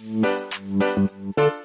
음.